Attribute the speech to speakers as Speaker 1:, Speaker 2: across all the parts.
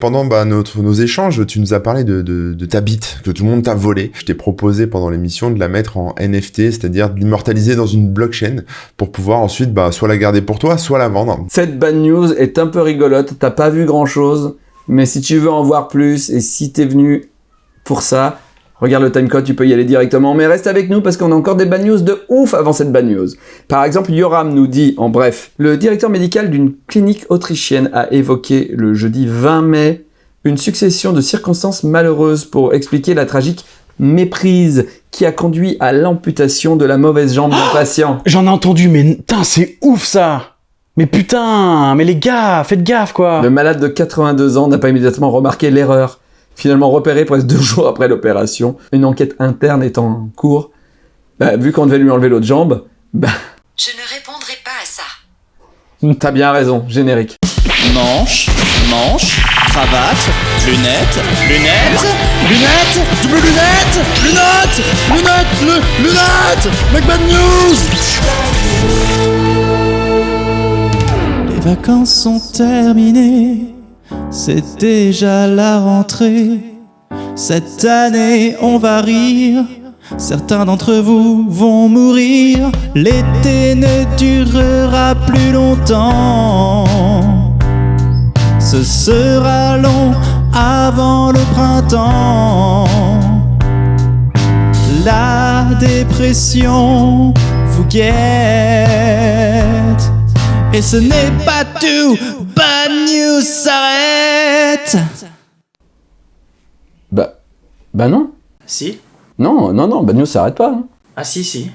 Speaker 1: Pendant bah, notre, nos échanges, tu nous as parlé de, de, de ta bite, que tout le monde t'a volé. Je t'ai proposé pendant l'émission de la mettre en NFT, c'est-à-dire de l'immortaliser dans une blockchain pour pouvoir ensuite bah, soit la garder pour toi, soit la vendre.
Speaker 2: Cette bad news est un peu rigolote, t'as pas vu grand chose, mais si tu veux en voir plus et si t'es venu pour ça, regarde le timecode, tu peux y aller directement. Mais reste avec nous parce qu'on a encore des bad news de ouf avant cette bad news. Par exemple, Yoram nous dit, en bref, le directeur médical d'une clinique autrichienne a évoqué le jeudi 20 mai une succession de circonstances malheureuses pour expliquer la tragique méprise qui a conduit à l'amputation de la mauvaise jambe d'un patient.
Speaker 3: J'en ai entendu, mais putain, c'est ouf ça Mais putain, mais les gars, faites gaffe quoi
Speaker 2: Le malade de 82 ans n'a pas immédiatement remarqué l'erreur. Finalement repéré presque deux jours après l'opération, une enquête interne est en cours. Bah, vu qu'on devait lui enlever l'autre jambe, bah,
Speaker 4: Je ne répondrai pas à ça.
Speaker 2: t'as bien raison, générique.
Speaker 5: Manche, manche, cravate, lunettes, lunettes, lunettes, double lunettes, lunettes, lunettes, lu- lunettes, Make bad news Les vacances sont terminées, c'est déjà la rentrée. Cette année, on va rire. Certains d'entre vous vont mourir. L'été ne durera plus longtemps. Ce sera long avant le printemps. La dépression vous guette. Et ce n'est pas tout. Bad news s'arrête.
Speaker 2: Bah, bah non.
Speaker 6: Si
Speaker 2: Non, non, non, Bad News s'arrête pas. hein.
Speaker 6: Ah si, si.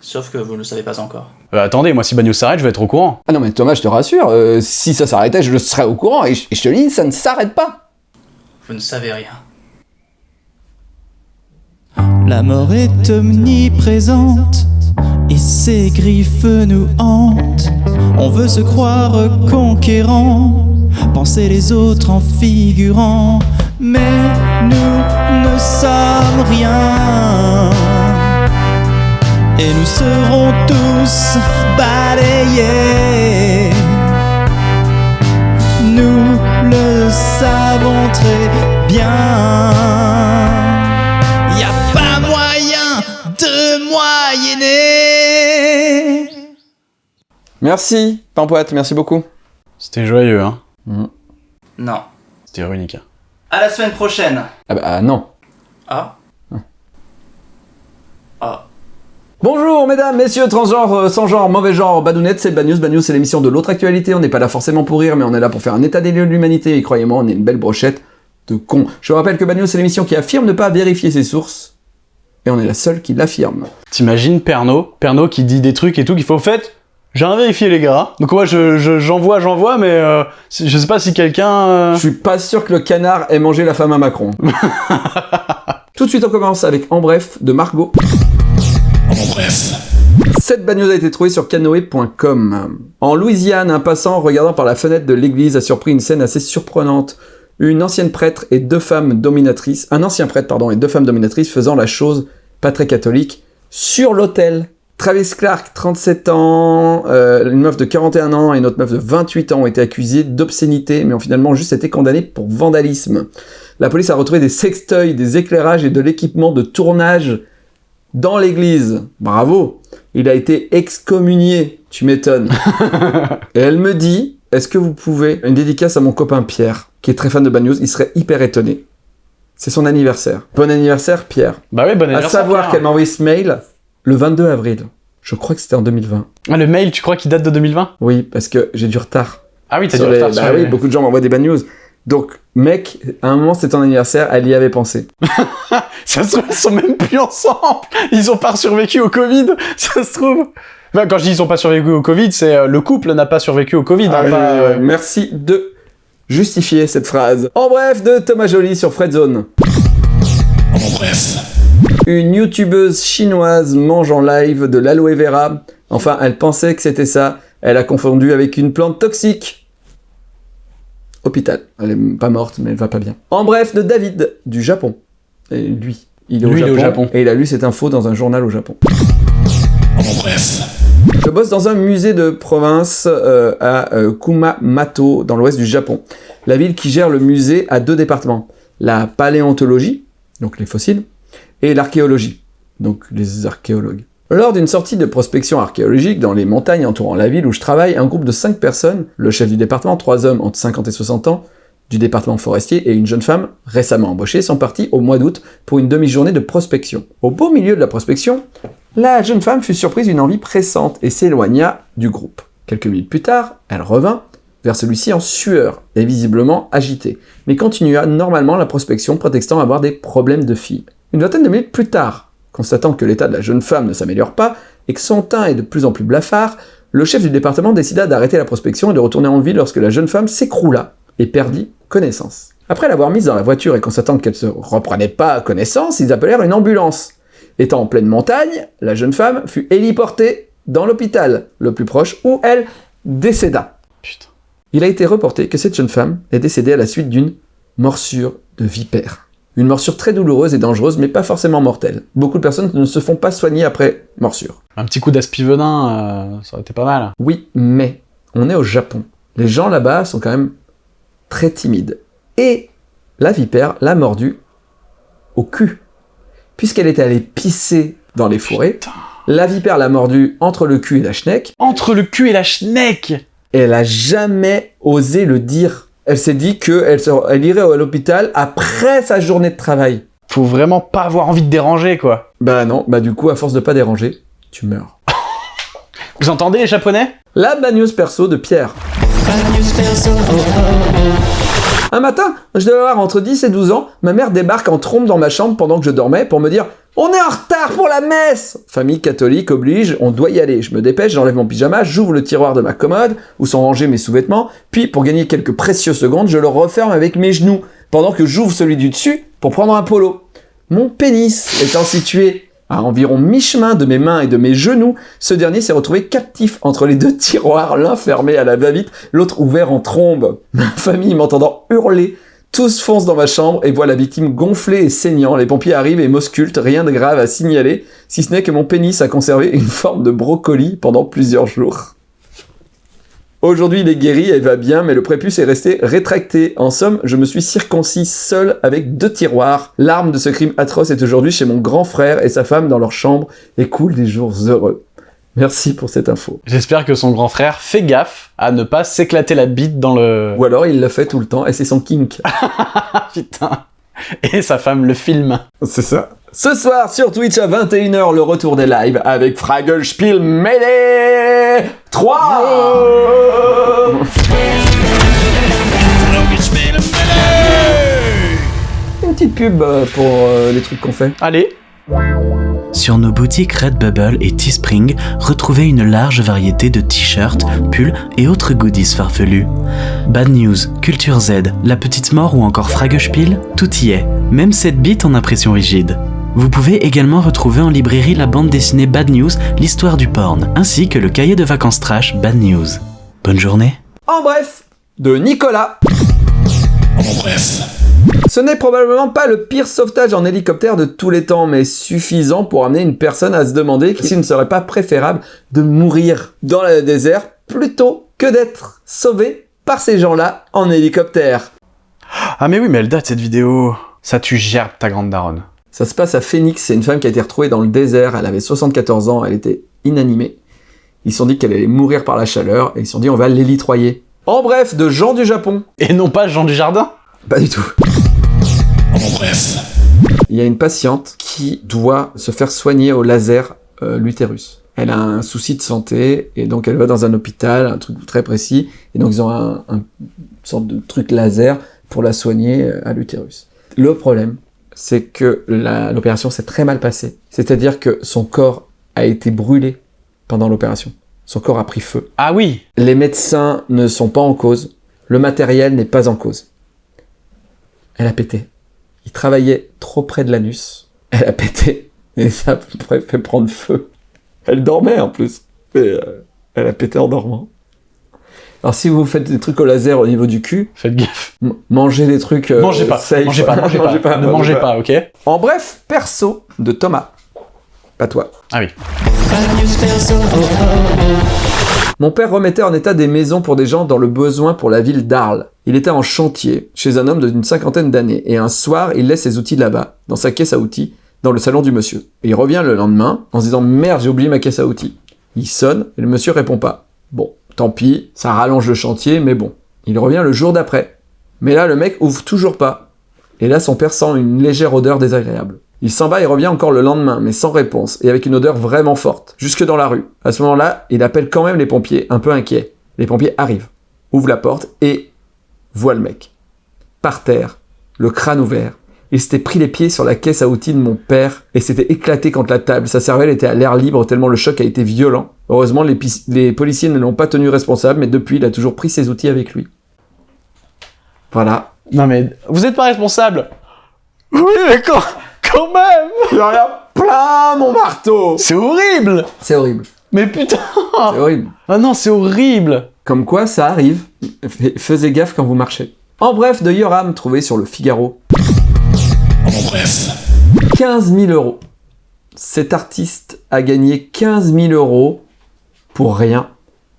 Speaker 6: Sauf que vous ne le savez pas encore.
Speaker 3: Euh, Attendez, moi si Bagno s'arrête, je vais être au courant.
Speaker 2: Ah non, mais Thomas, je te rassure, euh, si ça s'arrêtait, je le serais au courant, et je, et je te le dis, ça ne s'arrête pas.
Speaker 6: Vous ne savez rien.
Speaker 5: La mort est omniprésente et ses griffes nous hantent. On veut se croire conquérant, penser les autres en figurant, mais nous ne sommes rien. Et nous serons tous balayés. Nous le savons très bien. Y a pas moyen de moyenner.
Speaker 2: Merci, Pampoite, merci beaucoup.
Speaker 3: C'était joyeux, hein.
Speaker 6: Non.
Speaker 3: C'était ironique. hein.
Speaker 6: À la semaine prochaine.
Speaker 2: Ah bah ah, non.
Speaker 6: Ah. Ah.
Speaker 2: Bonjour mesdames, messieurs, transgenres, euh, sans genre, mauvais genre, Badounette, c'est Bad News. Bad News, c'est l'émission de l'autre actualité. On n'est pas là forcément pour rire, mais on est là pour faire un état des lieux de l'humanité. Et croyez-moi, on est une belle brochette de cons. Je vous rappelle que Bad News, c'est l'émission qui affirme ne pas vérifier ses sources. Et on est la seule qui l'affirme.
Speaker 3: T'imagines Pernod Pernod qui dit des trucs et tout qu'il faut au fait. J'ai rien vérifié les gars. Donc moi je je- j'envoie, j'envoie, mais euh, je sais pas si quelqu'un. euh,
Speaker 2: Je suis pas sûr que le canard ait mangé la femme à Macron. Tout de suite, on commence avec En bref de Margot. Cette bad news a été trouvée sur canoë.com. En Louisiane, un passant regardant par la fenêtre de l'église a surpris une scène assez surprenante. Une ancienne prêtre et deux femmes dominatrices, un ancien prêtre pardon et deux femmes dominatrices faisant la chose pas très catholique sur l'autel. Travis Clark, 37 ans, euh, une meuf de 41 ans et une autre meuf de 28 ans ont été accusées d'obscénité, mais ont finalement juste été condamnées pour vandalisme. La police a retrouvé des sextoys, des éclairages et de l'équipement de tournage dans l'église. Bravo Il a été excommunié, tu m'étonnes. et elle me dit, est-ce que vous pouvez... Une dédicace à mon copain Pierre, qui est très fan de Bad News, il serait hyper étonné. C'est son anniversaire. Bon anniversaire, Pierre.
Speaker 3: Bah oui, bon
Speaker 2: À
Speaker 3: anniversaire.
Speaker 2: savoir
Speaker 3: Pierre.
Speaker 2: qu'elle m'a envoyé ce mail le 22 avril. Je crois que c'était en 2020.
Speaker 3: Ah, le mail, tu crois qu'il date de 2020
Speaker 2: Oui, parce que j'ai du retard.
Speaker 3: Ah oui, t'as du
Speaker 2: les-
Speaker 3: retard
Speaker 2: bah
Speaker 3: sur
Speaker 2: oui,
Speaker 3: les-
Speaker 2: beaucoup de gens m'envoient des bad news. Donc, mec, à un moment, c'était ton anniversaire, elle y avait pensé.
Speaker 3: Ça se trouve, ils sont même plus ensemble. Ils ont pas survécu au Covid. Ça se trouve. Quand je dis ils ont pas survécu au Covid, c'est euh, le couple n'a pas survécu au Covid.
Speaker 2: Ah,
Speaker 3: hein,
Speaker 2: oui,
Speaker 3: pas, euh,
Speaker 2: Merci de justifier cette phrase. En bref, de Thomas Joly sur Fredzone. Une youtubeuse chinoise mange en live de l'aloe vera. Enfin, elle pensait que c'était ça. Elle a confondu avec une plante toxique. Hôpital. Elle est pas morte, mais elle va pas bien. En bref, de David, du Japon. Et lui, il est,
Speaker 3: Lui,
Speaker 2: au,
Speaker 3: il est
Speaker 2: Japon,
Speaker 3: au Japon.
Speaker 2: Et il a lu cette info dans un journal au Japon. Je bosse dans un musée de province euh, à euh, Kumamoto, dans l'ouest du Japon. La ville qui gère le musée a deux départements. La paléontologie, donc les fossiles, et l'archéologie, donc les archéologues. Lors d'une sortie de prospection archéologique dans les montagnes entourant la ville où je travaille, un groupe de 5 personnes, le chef du département, trois hommes entre 50 et 60 ans, du département forestier et une jeune femme récemment embauchée sont partis au mois d'août pour une demi-journée de prospection. Au beau milieu de la prospection, la jeune femme fut surprise d'une envie pressante et s'éloigna du groupe. Quelques minutes plus tard, elle revint vers celui-ci en sueur et visiblement agitée, mais continua normalement la prospection prétextant avoir des problèmes de fille. Une vingtaine de minutes plus tard, constatant que l'état de la jeune femme ne s'améliore pas et que son teint est de plus en plus blafard, le chef du département décida d'arrêter la prospection et de retourner en ville lorsque la jeune femme s'écroula et perdit connaissance. Après l'avoir mise dans la voiture et constatant qu'elle se reprenait pas connaissance, ils appelèrent une ambulance. Étant en pleine montagne, la jeune femme fut héliportée dans l'hôpital le plus proche où elle décéda.
Speaker 3: Putain.
Speaker 2: Il a été reporté que cette jeune femme est décédée à la suite d'une morsure de vipère. Une morsure très douloureuse et dangereuse, mais pas forcément mortelle. Beaucoup de personnes ne se font pas soigner après morsure.
Speaker 3: Un petit coup d'aspivenin, euh, ça aurait été pas mal.
Speaker 2: Oui, mais on est au Japon. Les gens là-bas sont quand même très timides. Et la vipère l'a mordu au cul. Puisqu'elle était allée pisser dans les forêts,
Speaker 3: Putain.
Speaker 2: la vipère l'a mordu entre le cul et la schneck,
Speaker 3: Entre le cul et la schneck
Speaker 2: et elle a jamais osé le dire. Elle s'est dit qu'elle elle irait à l'hôpital après sa journée de travail.
Speaker 3: Faut vraiment pas avoir envie de déranger, quoi.
Speaker 2: Bah non, bah du coup, à force de pas déranger, tu meurs.
Speaker 3: Vous entendez les japonais?
Speaker 2: La bad news perso de Pierre. Un matin, je devais avoir entre 10 et 12 ans, ma mère débarque en trompe dans ma chambre pendant que je dormais pour me dire On est en retard pour la messe Famille catholique oblige, on doit y aller. Je me dépêche, j'enlève mon pyjama, j'ouvre le tiroir de ma commode, où sont rangés mes sous-vêtements, puis pour gagner quelques précieuses secondes, je le referme avec mes genoux, pendant que j'ouvre celui du dessus pour prendre un polo. Mon pénis étant situé à environ mi-chemin de mes mains et de mes genoux, ce dernier s'est retrouvé captif entre les deux tiroirs, l'un fermé à la va-vite, l'autre ouvert en trombe. Ma famille m'entendant hurler, tous foncent dans ma chambre et voient la victime gonflée et saignant. Les pompiers arrivent et m'auscultent, rien de grave à signaler, si ce n'est que mon pénis a conservé une forme de brocoli pendant plusieurs jours. Aujourd'hui, il est guéri et va bien, mais le prépuce est resté rétracté. En somme, je me suis circoncis seul avec deux tiroirs. L'arme de ce crime atroce est aujourd'hui chez mon grand frère et sa femme dans leur chambre et coule des jours heureux. Merci pour cette info.
Speaker 3: J'espère que son grand frère fait gaffe à ne pas s'éclater la bite dans le...
Speaker 2: Ou alors il l'a fait tout le temps et c'est son kink.
Speaker 3: Putain Et sa femme le filme.
Speaker 2: C'est ça. Ce soir sur Twitch à 21h, le retour des lives avec Fraggle Spiel Melee 3 Une petite pub euh, pour euh, les trucs qu'on fait.
Speaker 3: Allez
Speaker 7: Sur nos boutiques Redbubble et Teespring, retrouvez une large variété de t-shirts, pulls et autres goodies farfelus. Bad News, Culture Z, La Petite Mort ou encore Fragespiel, tout y est, même cette bite en impression rigide. Vous pouvez également retrouver en librairie la bande dessinée Bad News, l'histoire du porn, ainsi que le cahier de vacances trash Bad News. Bonne journée
Speaker 2: En bref, de Nicolas.
Speaker 5: En bref.
Speaker 2: Ce n'est probablement pas le pire sauvetage en hélicoptère de tous les temps, mais suffisant pour amener une personne à se demander s'il ne serait pas préférable de mourir dans le désert plutôt que d'être sauvé par ces gens-là en hélicoptère.
Speaker 3: Ah mais oui, mais elle date cette vidéo. Ça tu gerbes ta grande daronne.
Speaker 2: Ça se passe à Phoenix, c'est une femme qui a été retrouvée dans le désert, elle avait 74 ans, elle était inanimée. Ils se sont dit qu'elle allait mourir par la chaleur, et ils se sont dit on va l'élitroyer. En bref, de gens du Japon.
Speaker 3: Et non pas Jean du Jardin?
Speaker 2: Pas du tout.
Speaker 5: En bref.
Speaker 2: Il y a une patiente qui doit se faire soigner au laser euh, l'utérus. Elle a un souci de santé et donc elle va dans un hôpital, un truc très précis, et donc ils ont un, un- une sorte de truc laser pour la soigner euh, à l'utérus. Le problème, c'est que l'opération s'est très mal passée. C'est-à-dire que son corps a été brûlé pendant l'opération. Son corps a pris feu.
Speaker 3: Ah oui
Speaker 2: Les médecins ne sont pas en cause. Le matériel n'est pas en cause. Elle a pété. Il travaillait trop près de l'anus. Elle a pété. Et ça a fait prendre feu. Elle dormait en plus. Et, euh, elle a pété en dormant. Alors si vous faites des trucs au laser au niveau du cul,
Speaker 3: Faites gaffe.
Speaker 2: mangez des trucs... euh,
Speaker 3: mangez pas,
Speaker 2: safe.
Speaker 3: mangez pas, mangez pas, ne mangez pas, ok?
Speaker 2: En bref, perso de Thomas. à toi.
Speaker 3: Ah oui.
Speaker 2: Mon père remettait en état des maisons pour des gens dans le besoin pour la ville d'Arles. Il était en chantier, chez un homme d'une cinquantaine d'années, et un soir, il laisse ses outils là-bas, dans sa caisse à outils, dans le salon du monsieur. Il revient le lendemain, en se disant « Merde, j'ai oublié ma caisse à outils ». Il sonne, et le monsieur répond pas. Bon, tant pis, ça rallonge le chantier, mais bon. Il revient le jour d'après. Mais là, le mec ouvre toujours pas. Et là, son père sent une légère odeur désagréable. Il s'en va et revient encore le lendemain, mais sans réponse, et avec une odeur vraiment forte, jusque dans la rue. À ce moment-là, il appelle quand même les pompiers, un peu inquiet. Les pompiers arrivent, ouvrent la porte et voient le mec. Par terre, le crâne ouvert. Il s'était pris les pieds sur la caisse à outils de mon père et s'était éclaté contre la table. Sa cervelle était à l'air libre tellement le choc a été violent. Heureusement, les, policiers ne l'ont pas tenu responsable, mais depuis, il a toujours pris ses outils avec lui. Voilà.
Speaker 3: Non mais, vous êtes pas responsable Oui, mais quand, même
Speaker 2: Il en a plein, mon marteau
Speaker 3: C'est horrible
Speaker 2: C'est horrible.
Speaker 3: Mais putain
Speaker 2: C'est horrible.
Speaker 3: Ah non, c'est horrible
Speaker 2: Comme quoi, ça arrive. F- Faisez gaffe quand vous marchez. En bref, de Yoram, trouvé sur le Figaro.
Speaker 5: En bref.
Speaker 2: 15 000 euros. Cet artiste a gagné 15 000 euros pour rien,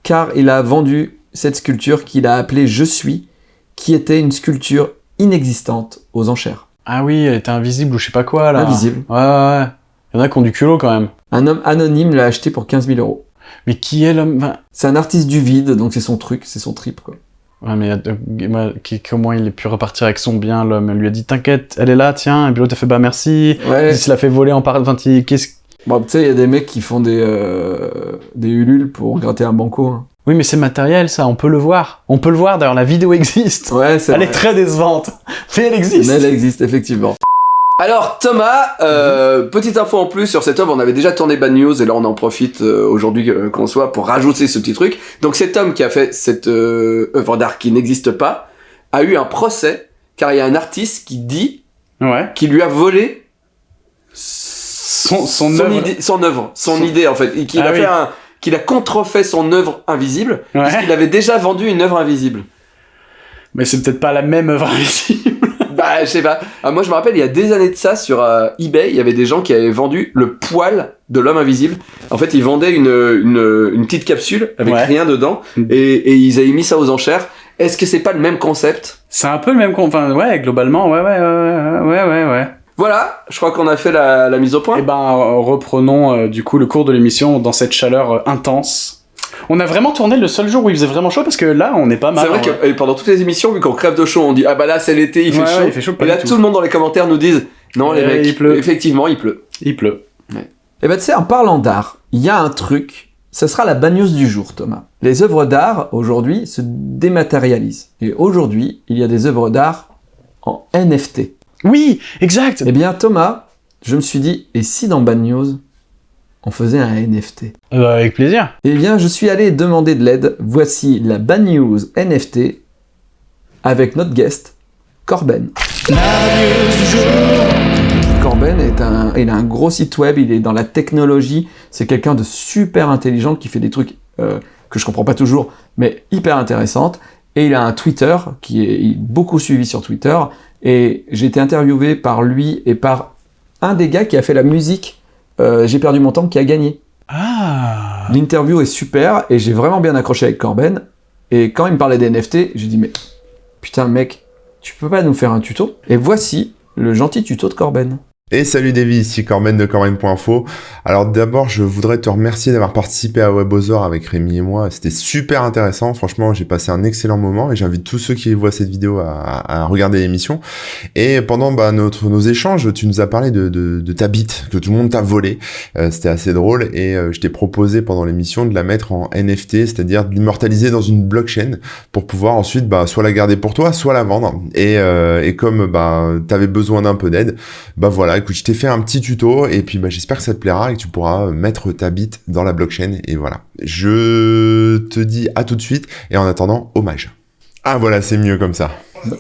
Speaker 2: car il a vendu cette sculpture qu'il a appelée Je suis, qui était une sculpture inexistante aux enchères.
Speaker 3: Ah oui, elle était invisible ou je sais pas quoi, là.
Speaker 2: Invisible.
Speaker 3: Ouais, ouais, ouais. Il y en a qui ont du culot, quand même.
Speaker 2: Un homme anonyme l'a acheté pour 15 000 euros.
Speaker 3: Mais qui est l'homme enfin,
Speaker 2: C'est un artiste du vide, donc c'est son truc, c'est son trip, quoi.
Speaker 3: Ouais, mais euh, comment il a pu repartir avec son bien, l'homme? Elle lui a dit, t'inquiète, elle est là, tiens. Et puis l'autre a fait, bah merci.
Speaker 2: Ouais.
Speaker 3: Il se l'a fait voler en part... Enfin, qu'est-ce...
Speaker 2: Bon, tu sais, il y a des mecs qui font des, euh, des ulules pour gratter un banco. hein.
Speaker 3: Oui, mais c'est matériel, ça, on peut le voir. On peut le voir, d'ailleurs, la vidéo existe.
Speaker 2: Ouais, c'est
Speaker 3: Elle
Speaker 2: vrai.
Speaker 3: est très décevante. Mais elle existe.
Speaker 2: Mais elle existe, effectivement. Alors Thomas, euh, petite info en plus sur cet homme, on avait déjà tourné Bad News et là on en profite euh, aujourd'hui euh, qu'on soit pour rajouter ce petit truc. Donc cet homme qui a fait cette euh, œuvre d'art qui n'existe pas a eu un procès car il y a un artiste qui dit
Speaker 3: Ouais.
Speaker 2: qu'il lui a volé
Speaker 3: Son, son,
Speaker 2: son
Speaker 3: œuvre.
Speaker 2: idée, son œuvre, son
Speaker 3: Son-
Speaker 2: idée en fait, et qu'il
Speaker 3: Ah
Speaker 2: a
Speaker 3: oui.
Speaker 2: fait un, qu'il a contrefait son œuvre invisible
Speaker 3: Ouais.
Speaker 2: puisqu'il avait déjà vendu une œuvre invisible.
Speaker 3: Mais c'est peut-être pas la même œuvre invisible.
Speaker 2: Bah, je sais pas. Ah, moi, je me rappelle, il y a des années de ça, sur euh, eBay, il y avait des gens qui avaient vendu le poil de l'homme invisible. En fait, ils vendaient une, une, une petite capsule avec
Speaker 3: Ouais.
Speaker 2: rien dedans,
Speaker 3: Mm.
Speaker 2: et, et ils avaient mis ça aux enchères. Est-ce que c'est pas le même concept?
Speaker 3: C'est un peu le même con. Enfin, ouais, globalement, ouais, ouais, ouais, ouais, ouais, ouais.
Speaker 2: Voilà, je crois qu'on a fait la, la mise au point.
Speaker 3: Eh ben, euh, reprenons euh, du coup le cours de l'émission dans cette chaleur euh, intense. On a vraiment tourné le seul jour où il faisait vraiment chaud parce que là, on est pas mal.
Speaker 2: c'est vrai
Speaker 3: en
Speaker 2: que et pendant toutes les émissions, vu qu'on crève de chaud, on dit ah bah là c'est l'été, il fait
Speaker 3: Ouais,
Speaker 2: chaud.
Speaker 3: ouais, il fait chaud,
Speaker 2: et là tout.
Speaker 3: tout.
Speaker 2: le monde dans les commentaires nous disent non les
Speaker 3: Euh,
Speaker 2: mecs,
Speaker 3: il pleut.
Speaker 2: effectivement il pleut.
Speaker 3: Il pleut.
Speaker 2: Et ben tu sais, en parlant d'art, il y a un truc, ce sera la news du jour, Thomas. Les œuvres d'art, aujourd'hui, se dématérialisent. Et aujourd'hui, il y a des œuvres d'art en NFT.
Speaker 3: Oui, exact.
Speaker 2: Eh bien, Thomas, je me suis dit, et si dans Bad News, on faisait un NFT
Speaker 3: Euh, avec plaisir.
Speaker 2: Eh bien, je suis allé demander de l'aide. Voici la Bad News NFT avec notre guest, Corben. Corben est un, il a un gros site web, il est dans la technologie, c'est quelqu'un de super intelligent qui fait des trucs euh, que je comprends pas toujours, mais hyper intéressantes. Et il a un Twitter qui est beaucoup suivi sur Twitter. Et j'ai été interviewé par lui et par un des gars qui a fait la musique euh, J'ai perdu mon temps qui a gagné.
Speaker 3: Ah.
Speaker 2: L'interview est super et j'ai vraiment bien accroché avec Corben. Et quand il me parlait des NFT, j'ai dit mais putain mec, tu peux pas nous faire un tuto? Et voici le gentil tuto de Corben.
Speaker 1: Et salut Davy, ici Corben de Corben.info. Alors d'abord, je voudrais te remercier d'avoir participé à WebOzor avec Rémi et moi. C'était super intéressant. Franchement, j'ai passé un excellent moment et j'invite tous ceux qui voient cette vidéo à, regarder l'émission. Et pendant bah, notre, nos échanges, tu nous as parlé de, ta bite que tout le monde t'a volé. Euh, C'était assez drôle et euh, je t'ai proposé pendant l'émission de la mettre en NFT, c'est-à-dire de l'immortaliser dans une blockchain pour pouvoir ensuite bah, soit la garder pour toi, soit la vendre. Et, euh, comme bah, t'avais besoin d'un peu d'aide, bah voilà, écoute, je t'ai fait un petit tuto et puis bah, j'espère que ça te plaira et que tu pourras mettre ta bite dans la blockchain et voilà. Je te dis à tout de suite et en attendant, hommage. Ah voilà, c'est mieux comme ça.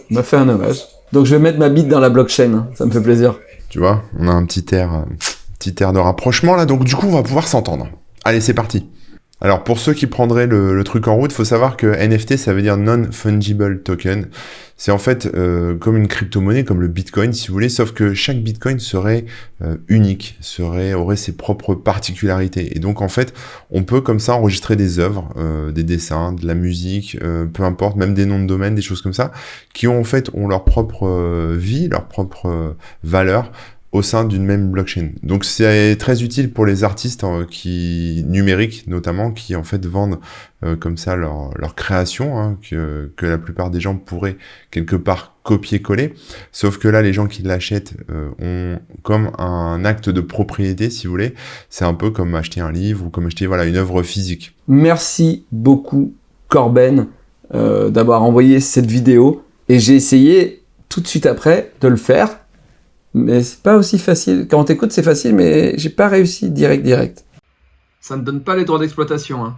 Speaker 2: M'a fait un hommage. Donc je vais mettre ma bite dans la blockchain, hein. ça me fait plaisir.
Speaker 1: Tu vois, on a un petit air, euh, petit air de rapprochement là, donc du coup on va pouvoir s'entendre. Allez, c'est parti. Alors pour ceux qui prendraient le, le truc en route, faut savoir que NFT ça veut dire non-fungible token. C'est en fait euh, comme une crypto-monnaie, comme le Bitcoin si vous voulez, sauf que chaque Bitcoin serait euh, unique, serait aurait ses propres particularités. Et donc en fait, on peut comme ça enregistrer des œuvres, euh, des dessins, de la musique, peu importe, même des noms de domaine, des choses comme ça, qui ont en fait ont leur propre vie, leur propre valeur au sein d'une même blockchain. Donc c'est très utile pour les artistes euh, qui numériques notamment qui en fait vendent euh, comme ça leur, création hein, que, que la plupart des gens pourraient quelque part copier-coller. Sauf que là les gens qui l'achètent euh, ont comme un acte de propriété si vous voulez. C'est un peu comme acheter un livre ou comme acheter voilà une œuvre physique.
Speaker 2: Merci beaucoup Corben euh, d'avoir envoyé cette vidéo et j'ai essayé tout de suite après de le faire mais c'est pas aussi facile. Quand on t'écoute c'est facile mais j'ai pas réussi direct direct. Ça ne donne pas les droits d'exploitation hein.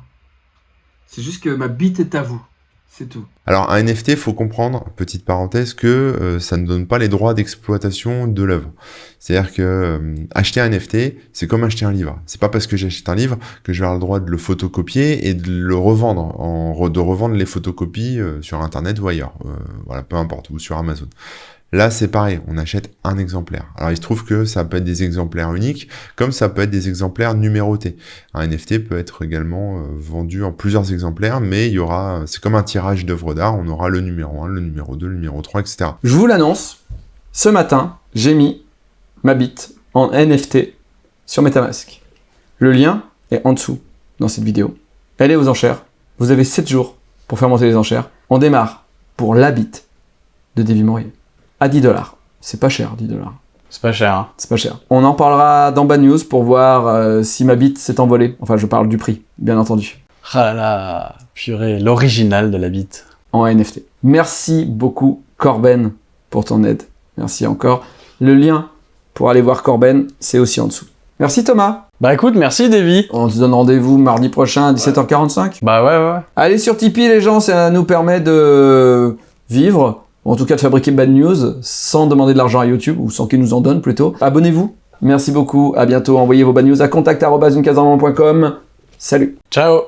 Speaker 2: C'est juste que ma bite est à vous. C'est tout.
Speaker 1: Alors un NFT, faut comprendre, petite parenthèse, que euh, ça ne donne pas les droits d'exploitation de l'œuvre. C'est-à-dire que euh, acheter un NFT, c'est comme acheter un livre. C'est pas parce que j'achète un livre que je vais avoir le droit de le photocopier et de le revendre, en re- de revendre les photocopies euh, sur Internet ou ailleurs, Euh, voilà, peu importe, ou sur Amazon. Là, c'est pareil, on achète un exemplaire. Alors, il se trouve que ça peut être des exemplaires uniques, comme ça peut être des exemplaires numérotés. Un NFT peut être également euh, vendu en plusieurs exemplaires, mais y aura, c'est comme un tirage d'œuvres d'art, on aura le numéro 1, le numéro 2, le numéro 3, etc.
Speaker 2: Je vous l'annonce, ce matin, j'ai mis ma bite en NFT sur Metamask. Le lien est en dessous dans cette vidéo. Elle est aux enchères. Vous avez 7 jours pour faire monter les enchères. On démarre pour la bite de Davy Mourier à 10 dollars. C'est pas cher, 10 dollars.
Speaker 3: C'est pas cher, hein.
Speaker 2: C'est pas cher. On en parlera dans Bad News pour voir euh, si ma bite s'est envolée. Enfin, je parle du prix, bien entendu.
Speaker 3: Ah là là, purée, l'original de la bite.
Speaker 2: en NFT. Merci beaucoup Corben pour ton aide. Merci encore. Le lien pour aller voir Corben, c'est aussi en dessous. Merci Thomas.
Speaker 3: Bah écoute, merci Davy.
Speaker 2: On se donne rendez-vous mardi prochain à 17h45.
Speaker 3: Bah ouais, ouais.
Speaker 2: Allez sur Tipeee les gens, ça nous permet de vivre, en tout cas de fabriquer Bad News sans demander de l'argent à YouTube, ou sans qu'ils nous en donnent plutôt. Abonnez-vous. Merci beaucoup, à bientôt. Envoyez vos Bad News à contact.com. Salut.
Speaker 3: Ciao.